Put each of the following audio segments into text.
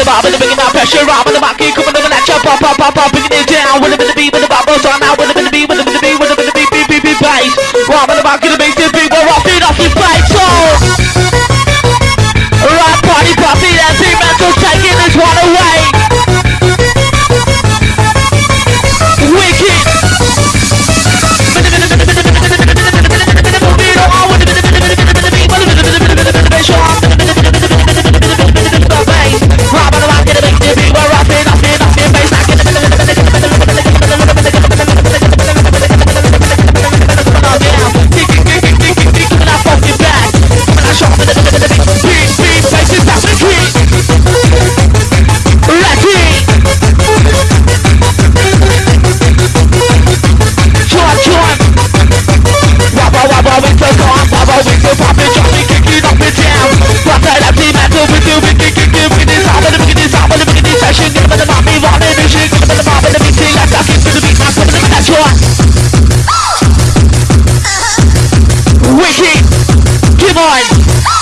the bop, with the bringing that pressure up, with the back, keep coming over that chop, pop, pop, pop, pop, bringing it down, with the beat, with the bop, so out, with the beat, hard.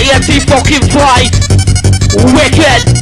ENT fucking pride. Wicked.